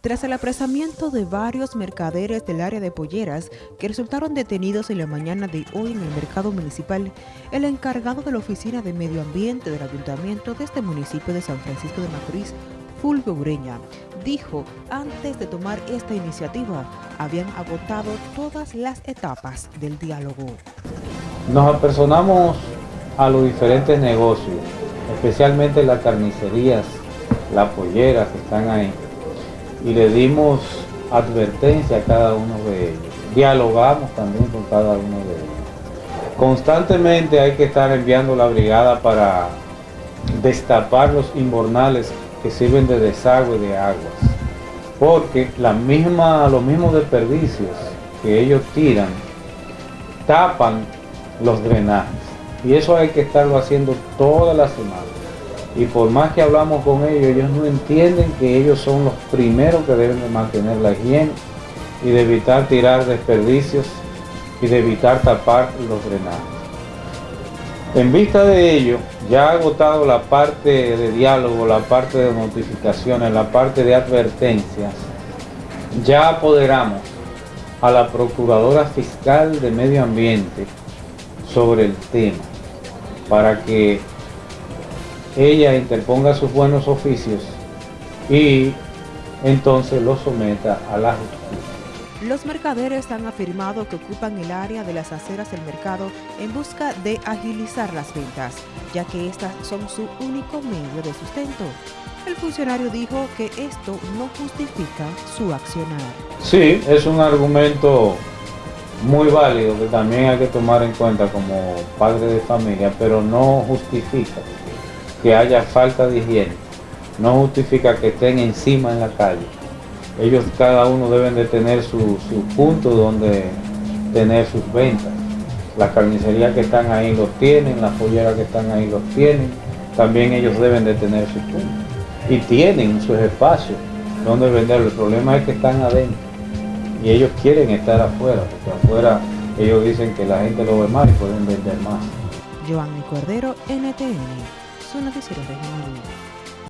Tras el apresamiento de varios mercaderes del área de Polleras que resultaron detenidos en la mañana de hoy en el mercado municipal, el encargado de la Oficina de Medio Ambiente del Ayuntamiento de este municipio de San Francisco de Macorís, Fulvio Ureña, dijo antes de tomar esta iniciativa, habían agotado todas las etapas del diálogo. Nos apersonamos a los diferentes negocios, especialmente las carnicerías, las polleras que están ahí, y le dimos advertencia a cada uno de ellos. Dialogamos también con cada uno de ellos. Constantemente hay que estar enviando la brigada para destapar los inbornales que sirven de desagüe de aguas. Porque la misma, los mismos desperdicios que ellos tiran tapan los drenajes. Y eso hay que estarlo haciendo toda la semana y por más que hablamos con ellos, ellos no entienden que ellos son los primeros que deben de mantener la higiene y de evitar tirar desperdicios y de evitar tapar los drenajes. En vista de ello, ya ha agotado la parte de diálogo, la parte de notificaciones, la parte de advertencias, ya apoderamos a la Procuradora Fiscal de Medio Ambiente sobre el tema para que ella interponga sus buenos oficios y entonces lo someta a la justicia. Los mercaderes han afirmado que ocupan el área de las aceras del mercado en busca de agilizar las ventas, ya que estas son su único medio de sustento. El funcionario dijo que esto no justifica su accionar. Sí, es un argumento muy válido que también hay que tomar en cuenta como padre de familia, pero no justifica que haya falta de higiene. No justifica que estén encima en la calle. Ellos cada uno deben de tener su, punto donde tener sus ventas. Las carnicerías que están ahí los tienen, las polleras que están ahí los tienen. También ellos deben de tener su punto. Y tienen sus espacios donde vender. El problema es que están adentro. Y ellos quieren estar afuera, porque afuera ellos dicen que la gente lo ve mal y pueden vender más. Cordero, NTN su noticiero regional.